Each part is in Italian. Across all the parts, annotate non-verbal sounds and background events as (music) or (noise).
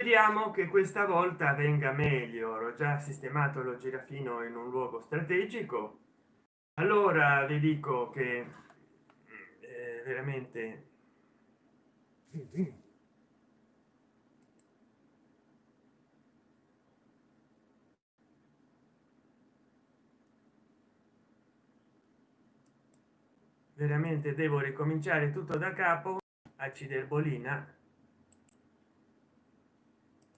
speriamo che questa volta venga meglio. Ho già sistemato lo girafino in un luogo strategico. Allora vi dico che eh, veramente veramente devo ricominciare tutto da capo. Aciderbolina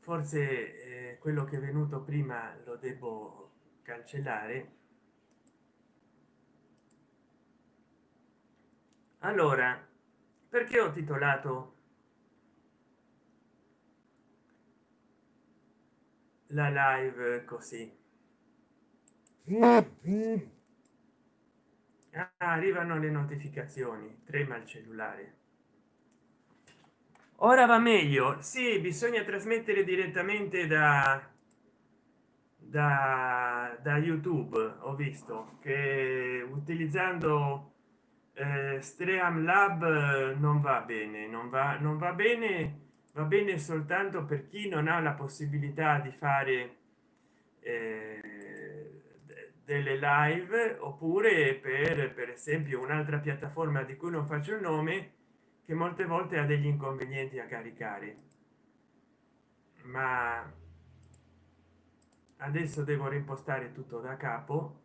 forse eh, quello che è venuto prima lo devo cancellare. Allora perché ho titolato? La live così. Ah, arrivano le notificazioni. Trema il cellulare ora va meglio. Sì bisogna trasmettere direttamente da da, da youtube ho visto che utilizzando eh, stream lab non va bene non va non va bene va bene soltanto per chi non ha la possibilità di fare eh, delle live oppure per per esempio un'altra piattaforma di cui non faccio il nome che molte volte ha degli inconvenienti a caricare. Ma adesso devo reimpostare tutto da capo.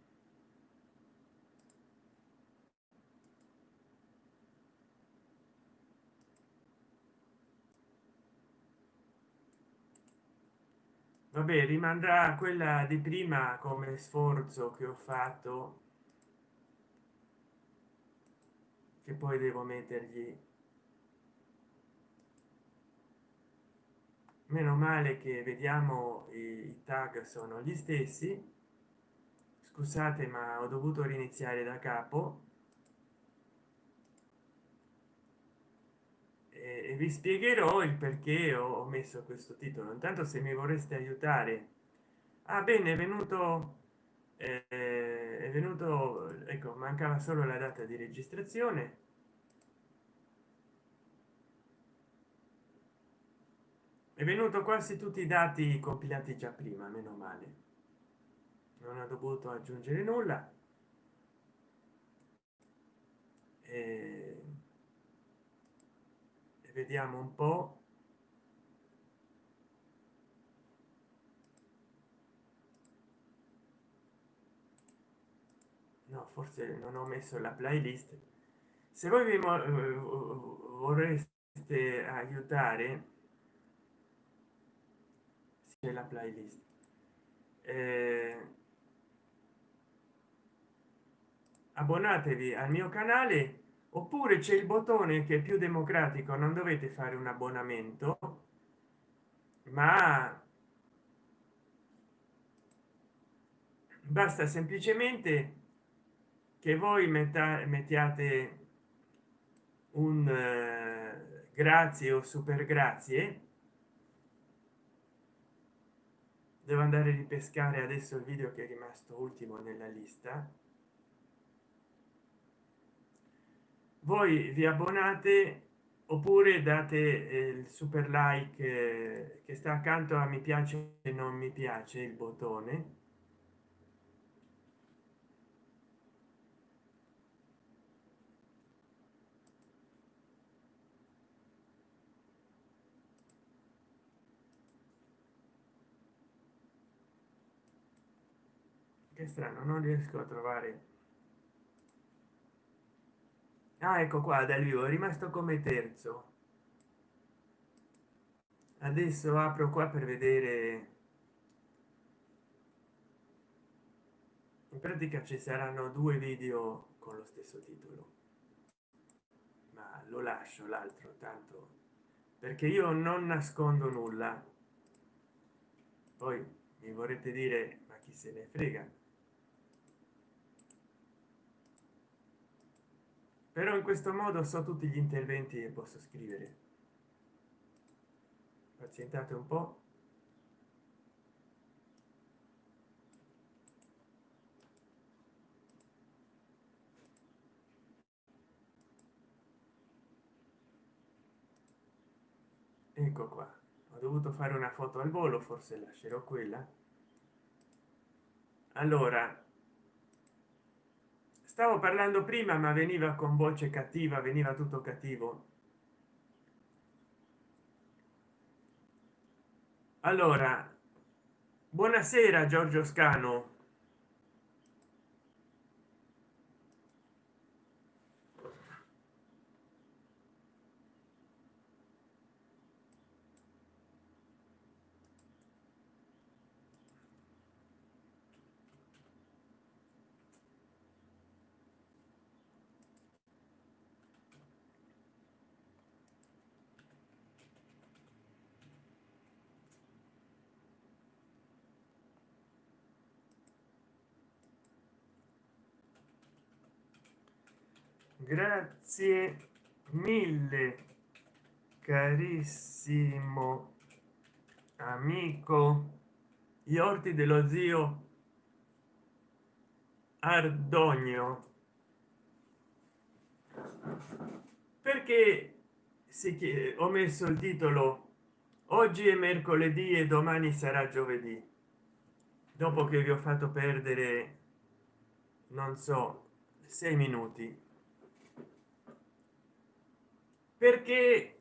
Vabbè rimarrà quella di prima come sforzo che ho fatto che poi devo mettergli meno male che vediamo i tag sono gli stessi. Scusate ma ho dovuto riniziare da capo. E vi spiegherò il perché ho messo questo titolo. Intanto se mi vorreste aiutare. Ah bene è venuto eh, è venuto ecco mancava solo la data di registrazione è venuto quasi tutti i dati compilati già prima meno male. Non ho dovuto aggiungere nulla. E, vediamo un po. No forse non ho messo la playlist. Se voi vi vorreste aiutare c'è la playlist. Eh, abbonatevi al mio canale oppure c'è il bottone che è più democratico non dovete fare un abbonamento ma basta semplicemente che voi metta, mettiate un eh, grazie o super grazie devo andare a ripescare adesso il video che è rimasto ultimo nella lista. Voi vi abbonate oppure date il super like eh, che sta accanto a mi piace e non mi piace il bottone strano non riesco a trovare. Ah, ecco qua dal vivo è rimasto come terzo. Adesso apro qua per vedere. In pratica ci saranno due video con lo stesso titolo. Ma lo lascio l'altro tanto perché io non nascondo nulla. Poi mi vorrete dire ma chi se ne frega però in questo modo so tutti gli interventi e posso scrivere. Pazientate un po. Ecco qua. Ho dovuto fare una foto al volo forse lascerò quella. Allora stavo parlando prima ma veniva con voce cattiva veniva tutto cattivo. Allora buonasera giorgio scano grazie mille carissimo amico. Gli orti dello zio ardogno. Perché si ho messo il titolo oggi è mercoledì e domani sarà giovedì. Dopo che vi ho fatto perdere non so sei minuti perché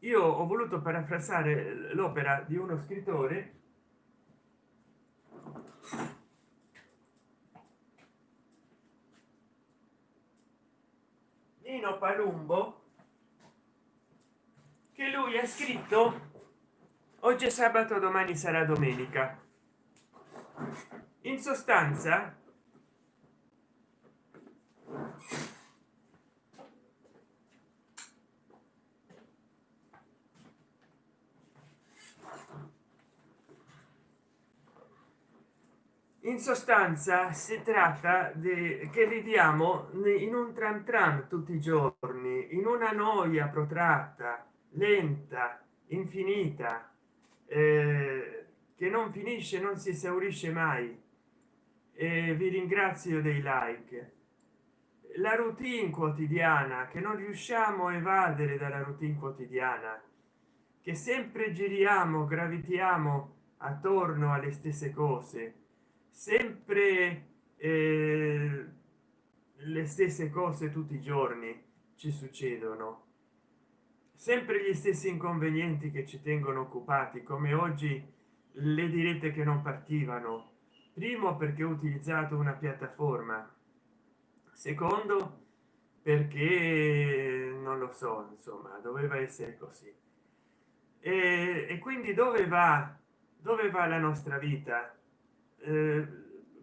io ho voluto parafrasare l'opera di uno scrittore Nino Palumbo che lui ha scritto oggi è sabato domani sarà domenica. In sostanza in sostanza si tratta di che viviamo in un tram tram tutti i giorni in una noia protratta lenta infinita eh, che non finisce non si esaurisce mai. E vi ringrazio dei like. La routine quotidiana che non riusciamo a evadere dalla routine quotidiana che sempre giriamo gravitiamo attorno alle stesse cose sempre eh, le stesse cose tutti i giorni ci succedono. Sempre gli stessi inconvenienti che ci tengono occupati come oggi le dirette che non partivano. Primo perché ho utilizzato una piattaforma. Secondo perché non lo so insomma doveva essere così. E, e quindi dove va dove va la nostra vita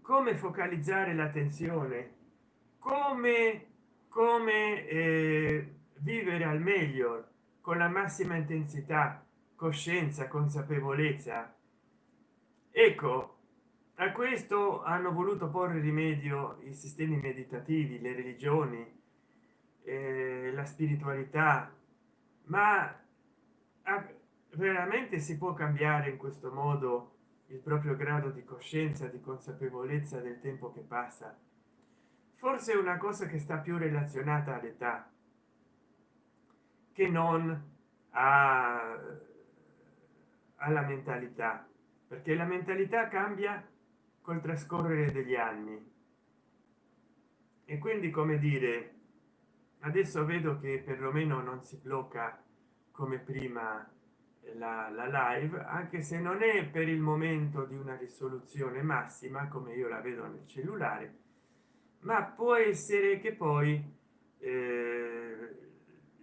come focalizzare l'attenzione? Come come eh, vivere al meglio con la massima intensità coscienza consapevolezza? Ecco a questo hanno voluto porre rimedio i sistemi meditativi le religioni eh, la spiritualità ma veramente si può cambiare in questo modo il proprio grado di coscienza di consapevolezza del tempo che passa. Forse è una cosa che sta più relazionata all'età che non a, alla mentalità perché la mentalità cambia col trascorrere degli anni. E quindi come dire adesso vedo che perlomeno non si blocca come prima la, la live anche se non è per il momento di una risoluzione massima come io la vedo nel cellulare ma può essere che poi eh,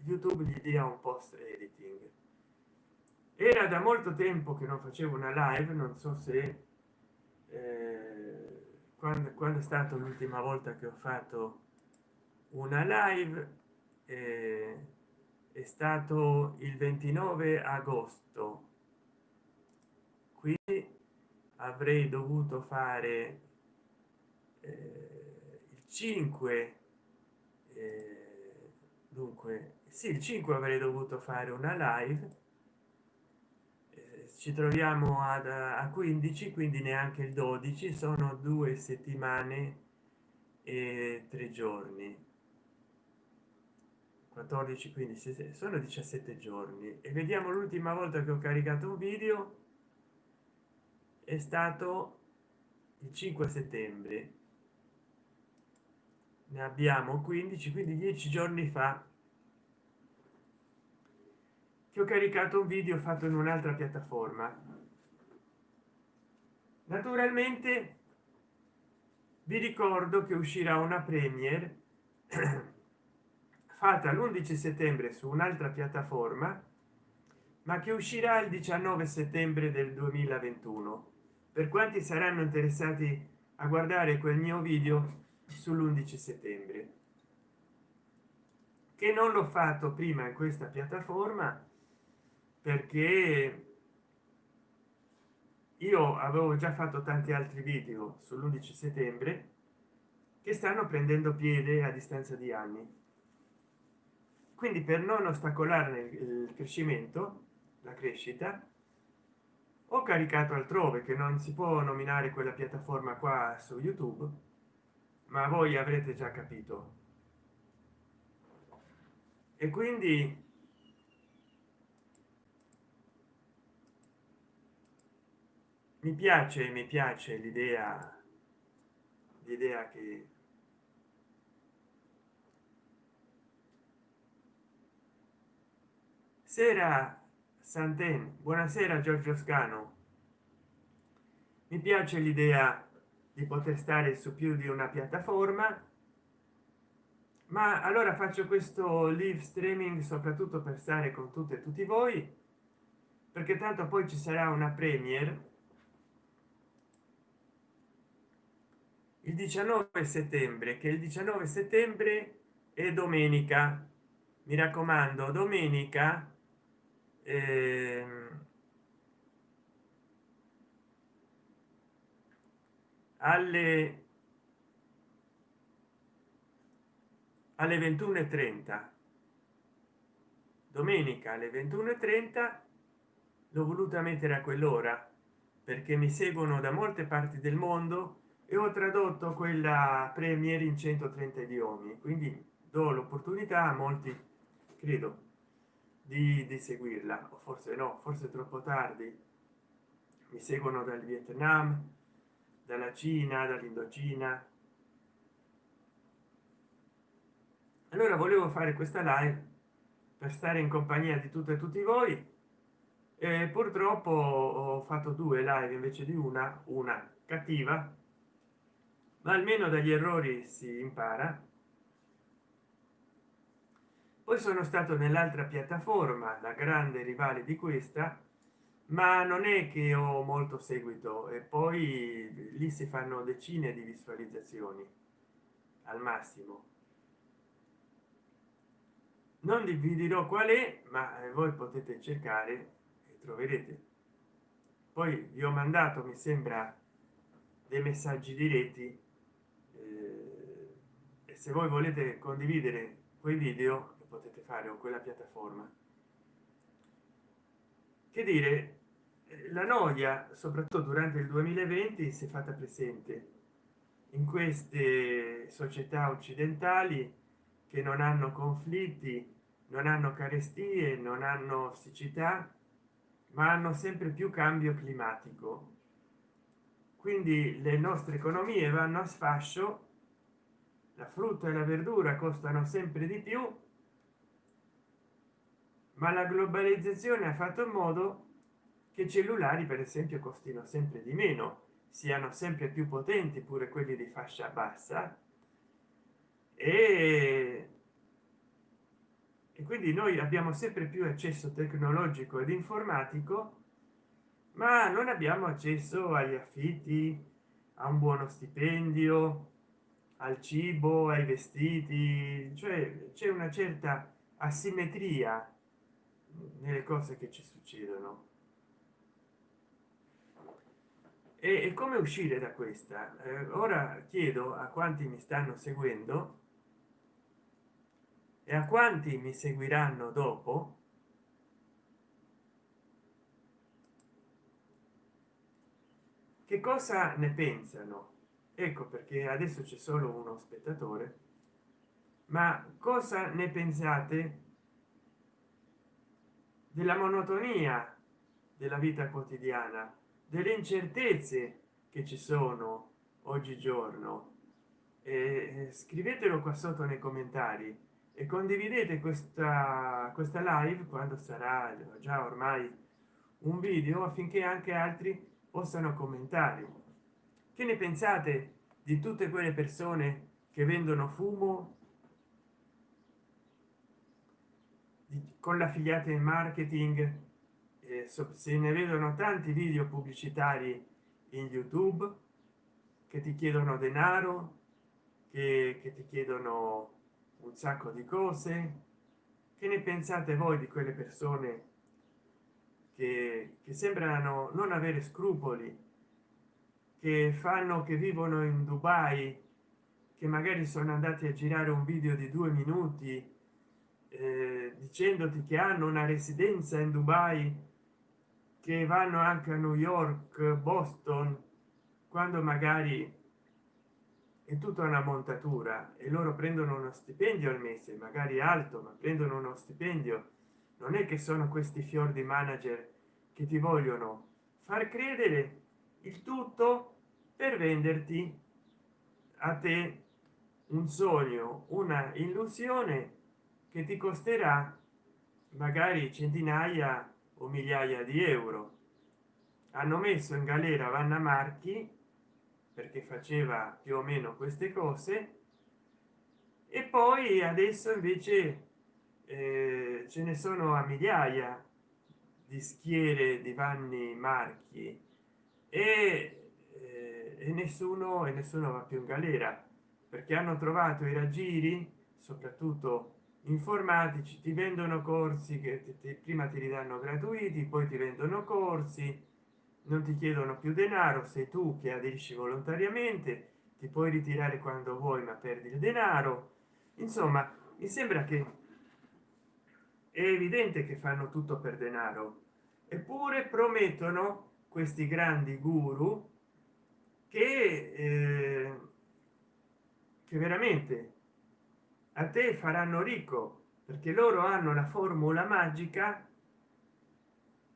youtube gli dia un post editing. Era da molto tempo che non facevo una live non so se eh, quando, quando è stato l'ultima volta che ho fatto una live eh, è stato il 29 agosto. Quindi avrei dovuto fare eh, il 5 eh, dunque sì il 5 avrei dovuto fare una live. Eh, ci troviamo ad, a 15 quindi neanche il 12 sono due settimane e tre giorni 14 15 sono 17 giorni. E vediamo l'ultima volta che ho caricato un video è stato il 5 settembre. Ne abbiamo 15 quindi 10 giorni fa che ho caricato un video fatto in un'altra piattaforma. Naturalmente vi ricordo che uscirà una premiere (clears throat) fatta l'11 settembre su un'altra piattaforma ma che uscirà il 19 settembre del 2021 per quanti saranno interessati a guardare quel mio video sull'11 settembre. Che non l'ho fatto prima in questa piattaforma perché io avevo già fatto tanti altri video sull'11 settembre che stanno prendendo piede a distanza di anni quindi per non ostacolare il crescimento la crescita ho caricato altrove che non si può nominare quella piattaforma qua su youtube ma voi avrete già capito. E quindi mi piace mi piace l'idea l'idea che sera santen. Buonasera giorgio scano. Mi piace l'idea di poter stare su più di una piattaforma ma allora faccio questo live streaming soprattutto per stare con tutte e tutti voi perché tanto poi ci sarà una premiere il 19 settembre che il 19 settembre è domenica. Mi raccomando domenica eh, alle alle 21:30 domenica alle 21:30 l'ho voluta mettere a quell'ora perché mi seguono da molte parti del mondo e ho tradotto quella premier in 130 idiomi quindi do l'opportunità a molti credo di, di seguirla o forse no forse troppo tardi. Mi seguono dal vietnam dalla cina dall'indocina. Allora volevo fare questa live per stare in compagnia di tutte e tutti voi e purtroppo ho fatto due live invece di una una cattiva ma almeno dagli errori si impara poi sono stato nell'altra piattaforma la grande rivale di questa ma non è che ho molto seguito. E poi lì si fanno decine di visualizzazioni al massimo. Non vi dirò qual è ma voi potete cercare e troverete. Poi vi ho mandato mi sembra dei messaggi diretti eh, e se voi volete condividere quei video potete fare o quella piattaforma. Che dire eh, la noia soprattutto durante il 2020 si è fatta presente in queste società occidentali che non hanno conflitti non hanno carestie non hanno siccità ma hanno sempre più cambio climatico. Quindi le nostre economie vanno a sfascio la frutta e la verdura costano sempre di più ma la globalizzazione ha fatto in modo che i cellulari per esempio costino sempre di meno siano sempre più potenti pure quelli di fascia bassa. E, e quindi noi abbiamo sempre più accesso tecnologico ed informatico ma non abbiamo accesso agli affitti a un buono stipendio al cibo ai vestiti. Cioè c'è una certa asimmetria nelle cose che ci succedono. E, e come uscire da questa? Eh, ora chiedo a quanti mi stanno seguendo e a quanti mi seguiranno dopo che cosa ne pensano. Ecco perché adesso c'è solo uno spettatore. Ma cosa ne pensate della monotonia della vita quotidiana delle incertezze che ci sono oggigiorno. Eh, scrivetelo qua sotto nei commentari e condividete questa questa live quando sarà già ormai un video affinché anche altri possano commentare. Che ne pensate di tutte quelle persone che vendono fumo con l'affiliate in marketing se ne vedono tanti video pubblicitari in youtube che ti chiedono denaro che, che ti chiedono un sacco di cose. Che ne pensate voi di quelle persone che, che sembrano non avere scrupoli che fanno che vivono in dubai che magari sono andati a girare un video di due minuti eh, dicendoti che hanno una residenza in dubai che vanno anche a new york boston quando magari è tutta una montatura e loro prendono uno stipendio al mese magari alto ma prendono uno stipendio. Non è che sono questi fior di manager che ti vogliono far credere il tutto per venderti a te un sogno una illusione che ti costerà magari centinaia o migliaia di euro. Hanno messo in galera vanna marchi perché faceva più o meno queste cose e poi adesso invece eh, ce ne sono a migliaia di schiere di vanni marchi e, eh, e nessuno e nessuno va più in galera perché hanno trovato i raggiri soprattutto informatici ti vendono corsi che ti, ti, prima ti ridanno gratuiti poi ti vendono corsi non ti chiedono più denaro sei tu che aderisci volontariamente ti puoi ritirare quando vuoi ma perdi il denaro. Insomma mi sembra che è evidente che fanno tutto per denaro. Eppure promettono questi grandi guru che, eh, che veramente a te faranno ricco perché loro hanno la formula magica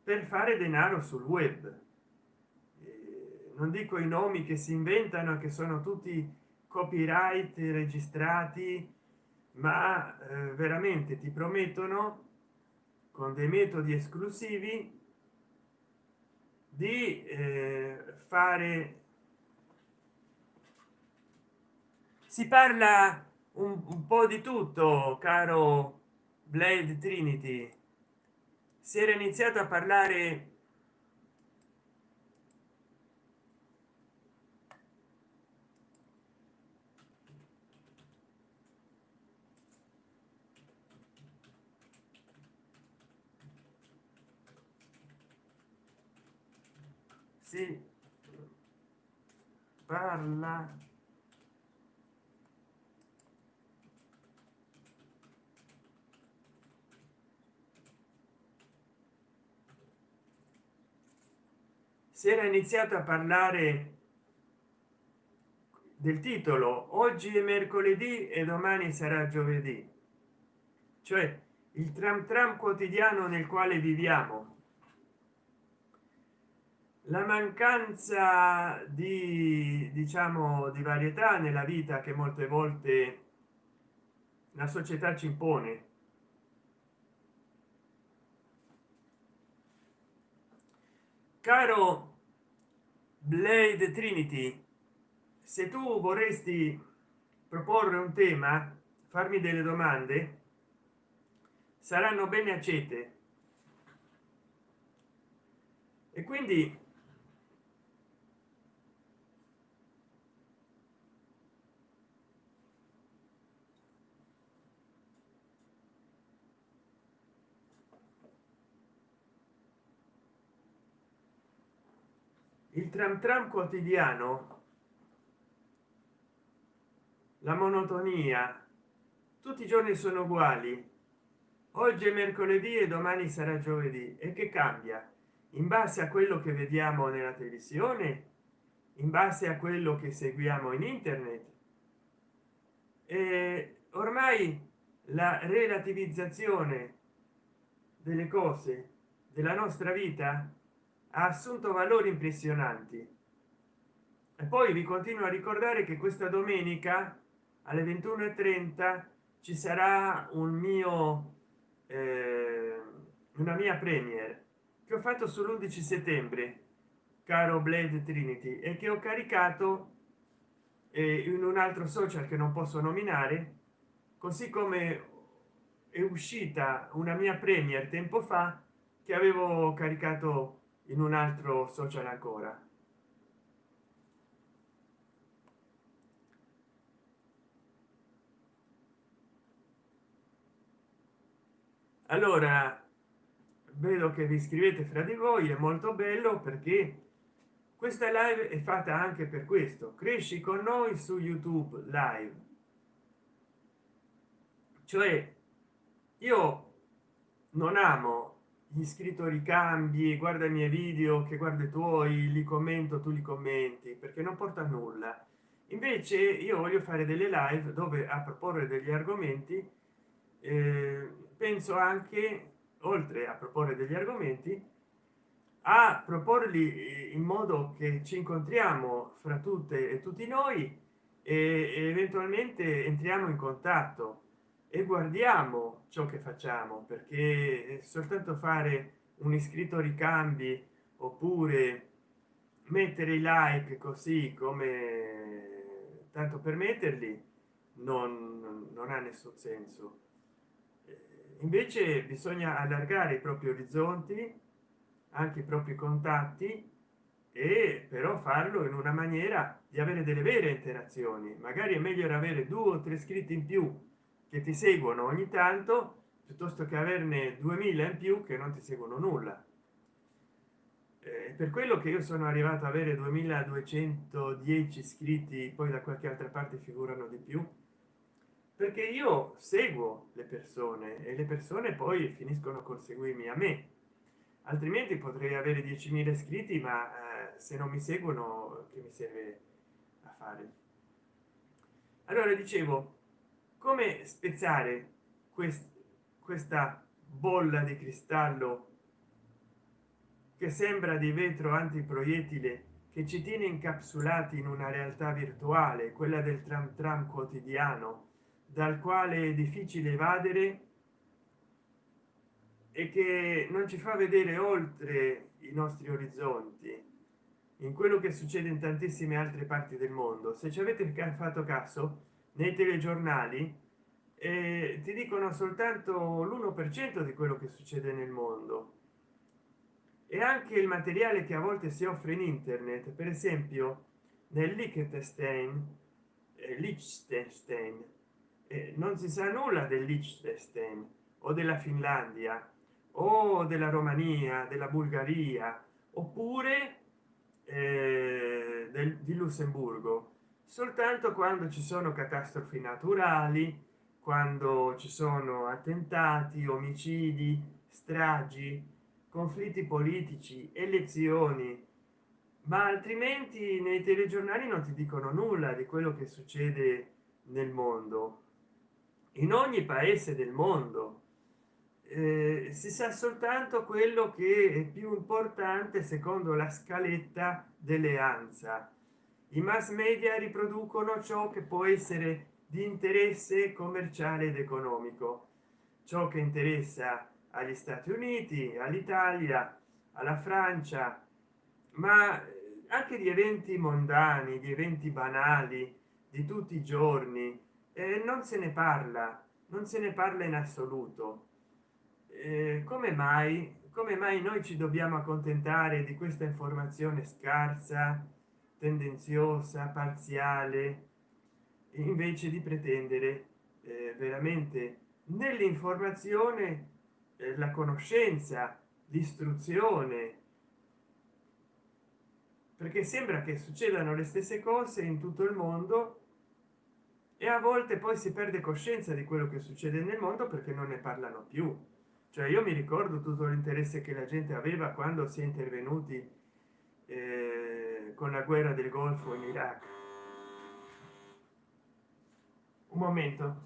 per fare denaro sul web. Non dico i nomi che si inventano che sono tutti copyright registrati ma eh, veramente ti promettono con dei metodi esclusivi di eh, fare si parla un, un po di tutto caro blade trinity. Si era iniziato a parlare si parla si era iniziato a parlare del titolo oggi è mercoledì e domani sarà giovedì cioè il tram tram quotidiano nel quale viviamo. La mancanza di diciamo di varietà nella vita che molte volte la società ci impone. Caro blade trinity se tu vorresti proporre un tema farmi delle domande saranno bene accette. E quindi il tram tram quotidiano la monotonia tutti i giorni sono uguali. Oggi è mercoledì e domani sarà giovedì. E che cambia? In base a quello che vediamo nella televisione? In base a quello che seguiamo in internet? E ormai la relativizzazione delle cose della nostra vita ha assunto valori impressionanti. E poi vi continuo a ricordare che questa domenica alle 21:30 ci sarà un mio eh, una mia premier che ho fatto sull'11 settembre caro blade trinity e che ho caricato eh, in un altro social che non posso nominare così come è uscita una mia premier tempo fa che avevo caricato in un altro social ancora. Allora vedo che vi iscrivete fra di voi è molto bello perché questa live è fatta anche per questo. Cresci con noi su youtube live. Cioè io non amo gli scrittori cambi guarda i miei video che guarda i tuoi li commento tu li commenti perché non porta a nulla. Invece io voglio fare delle live dove a proporre degli argomenti eh, penso anche oltre a proporre degli argomenti a proporli in modo che ci incontriamo fra tutte e tutti noi e eventualmente entriamo in contatto e guardiamo ciò che facciamo perché soltanto fare un iscritto ricambi oppure mettere i like così come tanto per metterli non, non ha nessun senso. Invece bisogna allargare i propri orizzonti anche i propri contatti e però farlo in una maniera di avere delle vere interazioni. Magari è meglio avere due o tre iscritti in più che ti seguono ogni tanto piuttosto che averne 2000 in più che non ti seguono nulla. Eh, per quello che io sono arrivato a avere 2210 iscritti poi da qualche altra parte figurano di più perché io seguo le persone e le persone poi finiscono col seguirmi a me. Altrimenti potrei avere 10.000 iscritti ma eh, se non mi seguono che mi serve a fare? Allora dicevo come spezzare quest questa bolla di cristallo che sembra di vetro antiproiettile che ci tiene incapsulati in una realtà virtuale quella del tram tram quotidiano dal quale è difficile evadere e che non ci fa vedere oltre i nostri orizzonti in quello che succede in tantissime altre parti del mondo? Se ci avete fatto caso nei telegiornali eh, ti dicono soltanto l'1 per cento di quello che succede nel mondo. E anche il materiale che a volte si offre in internet per esempio nel liechtenstein eh, liechtenstein eh, non si sa nulla del liechtenstein o della finlandia o della romania della bulgaria oppure eh, del, di lussemburgo soltanto quando ci sono catastrofi naturali quando ci sono attentati omicidi stragi conflitti politici elezioni. Ma altrimenti nei telegiornali non ti dicono nulla di quello che succede nel mondo. In ogni paese del mondo. Eh, si sa soltanto quello che è più importante secondo la scaletta dell'eanza i mass media riproducono ciò che può essere di interesse commerciale ed economico. Ciò che interessa agli stati uniti all'italia alla francia ma anche di eventi mondani di eventi banali di tutti i giorni eh, non se ne parla non se ne parla in assoluto. Eh, come mai? Come mai noi ci dobbiamo accontentare di questa informazione scarsa tendenziosa parziale invece di pretendere eh, veramente nell'informazione eh, la conoscenza l'istruzione. Perché sembra che succedano le stesse cose in tutto il mondo e a volte poi si perde coscienza di quello che succede nel mondo perché non ne parlano più. Cioè io mi ricordo tutto l'interesse che la gente aveva quando si è intervenuti eh, con la guerra del golfo in iraq. Un momento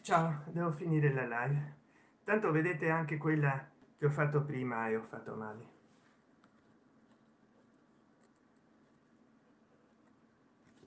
ciao devo finire la live. Tanto vedete anche quella che ho fatto prima e ho fatto male